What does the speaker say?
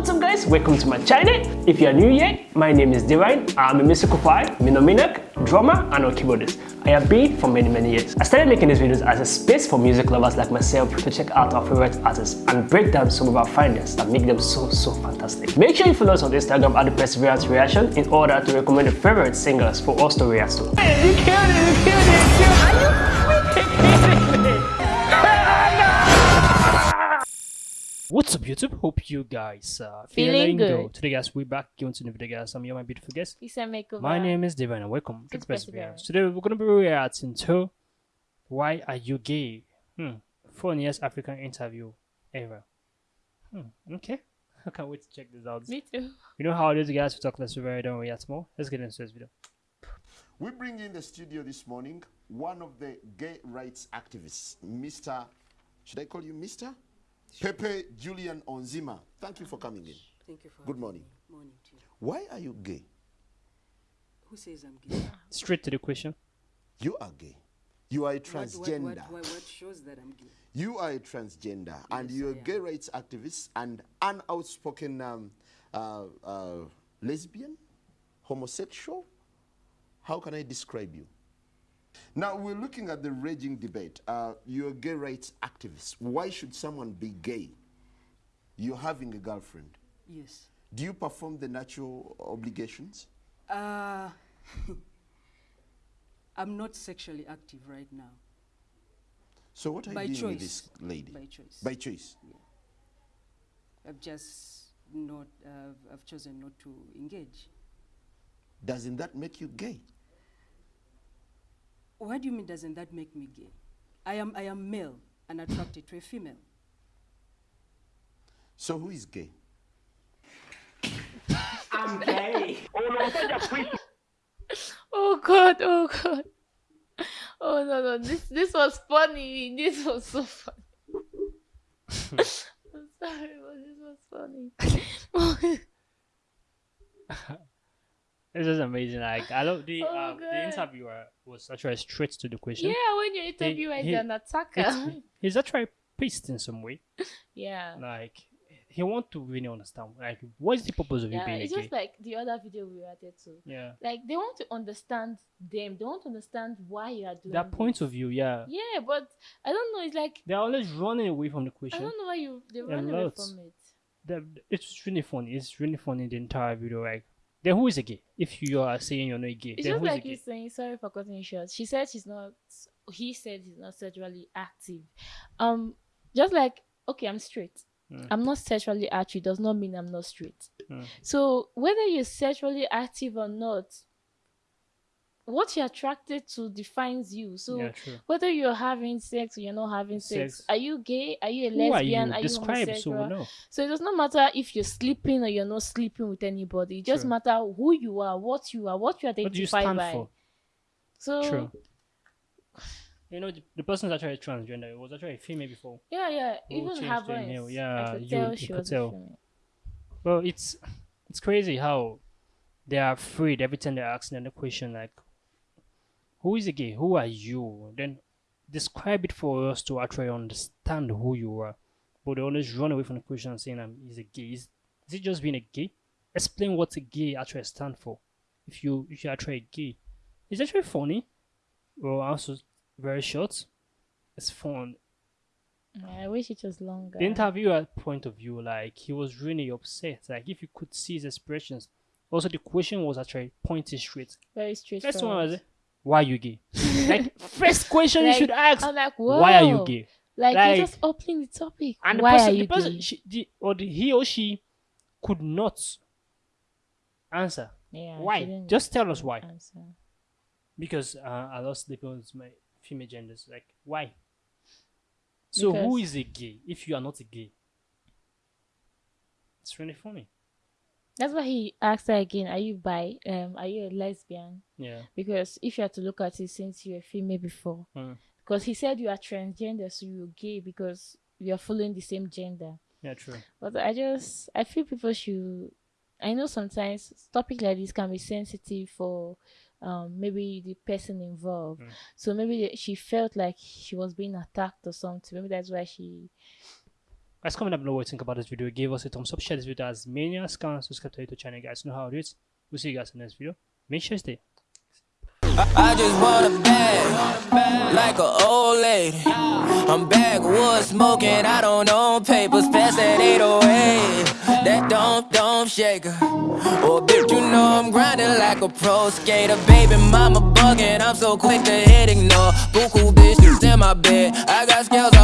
What's up guys, welcome to my channel. If you are new here, my name is Divine. I'm a musical choir, minominak, drummer and a keyboardist. I have been for many many years. I started making these videos as a space for music lovers like myself to check out our favorite artists and break down some of our findings that make them so so fantastic. Make sure you follow us on Instagram at the Perseverance Reaction in order to recommend your favorite singers for us to react to. Hey, you killed it, you killed it, you killed it. What's up YouTube? Hope you guys are feeling, feeling good. Today guys, we're back going to the video guys. I'm your my beautiful guest. My name is Devin and welcome to the Perseverance. Today we're gonna be reacting to Why Are You Gay? Hmm. Funniest African interview ever. Hmm. Okay. I can't wait to check this out. Me too. You know how it is guys, we talk less, we very don't react more. Let's get into this video. We bring in the studio this morning one of the gay rights activists, Mr. Should I call you Mr.? Pepe Julian Onziema, thank you for coming in. Thank you for Good morning. Me. Morning to you. Why are you gay? Who says I'm gay? Straight to the question. You are gay. You are a transgender. What, what, what, what shows that I'm gay? You are a transgender, yes, and you're I a gay rights activist and an outspoken um, uh, uh, lesbian, homosexual. How can I describe you? Now, we're looking at the raging debate. Uh, you're a gay rights activist. Why should someone be gay? You're having a girlfriend. Yes. Do you perform the natural obligations? Uh, I'm not sexually active right now. So what are By you doing choice. with this lady? By choice. By choice? Yeah. I've just not, uh, I've chosen not to engage. Doesn't that make you gay? What do you mean doesn't that make me gay? I am, I am male and attracted to a female. So who is gay? I'm gay. oh, oh God, oh God. Oh no no, this this was funny. This was so funny. I'm sorry, but this was funny. Oh, This is amazing. Like I love the oh, um, the interviewer was actually straight to the question. Yeah, when your interviewer is an attacker, he's actually pissed in some way. Yeah. Like he want to really understand like what is the purpose of yeah, you being it's just like the other video we reacted to yeah. Like they want to understand them. They want to understand why you are doing that point of view yeah. Yeah but i don't know it's like they're always running away from the question. I don't know why you they run away from it. It's really funny. It's really funny the entire video like then who is a gay? If you are saying you're not gay, it's just like you saying sorry for cutting short. She said she's not. He said he's not sexually active. Um, just like okay, I'm straight. Mm. I'm not sexually active does not mean I'm not straight. Mm. So whether you're sexually active or not, what you're attracted to defines you. So yeah, whether you're having sex or you're not having sex, sex. are you gay? Are you a lesbian? Are you, are you homosexual? So, no. so it does not matter if you're sleeping or you're not sleeping with anybody. It just matter who you are, what you are, what you identify what you by. For? So True. You know, the, the person's actually transgender. It was actually a female before. Yeah, yeah. Even her voice. Yeah, I could you, tell you could tell. Well, it's it's crazy how they are afraid every time they're asking them the question like, "Who is a gay? Who are you?" Then describe it for us to actually understand who you are. But they always run away from the question saying, "I'm is a gay." Is, is it just being a gay? Explain what a gay actually stand for. If you if you actually gay, it's actually funny. Well, also very short. It's fun. I wish it was longer. The interviewer point of view, like he was really upset. Like if you could see his expressions. Also, the question was actually pointed straight. Very straight. First one was, "Why are you gay?" like first question like, you should ask. I'm like, Why are you gay? Like, like you're just opening the topic. And Why the person, are you the person, gay? she, the, or the, he or she could not answer. Yeah. Why? Just tell us why. Answer. Because uh, I lost the with my female genders. Like, why? So Because- who is a gay if you are not a gay? It's really funny. That's why he asked her again, are you bi? Um, are you a lesbian? Yeah. Because if you had to look at it since you were female before, Mm. because he said you are transgender, so you're gay because you're following the same gender. Yeah, true. But I just, I feel people should. I know sometimes topic like this can be sensitive for um, maybe the person involved. Mm. So maybe she felt like she was being attacked or something. Maybe that's why she Guys, comment down below what you think about this video. Give us a thumbs up, share this video as many as can, subscribe to the channel, guys. Know how it is. We'll see you guys in the next video. Make sure you stay. I just want a bag, like a old lady. I'm backwoods smoking, I don't own papers, pass that 808. That don't, don't shaker. Oh, bitch, you know I'm grinding like a pro skater. Baby, mama bugging, I'm so quick to hit ignore. Buku bitches in my bed, I got scales all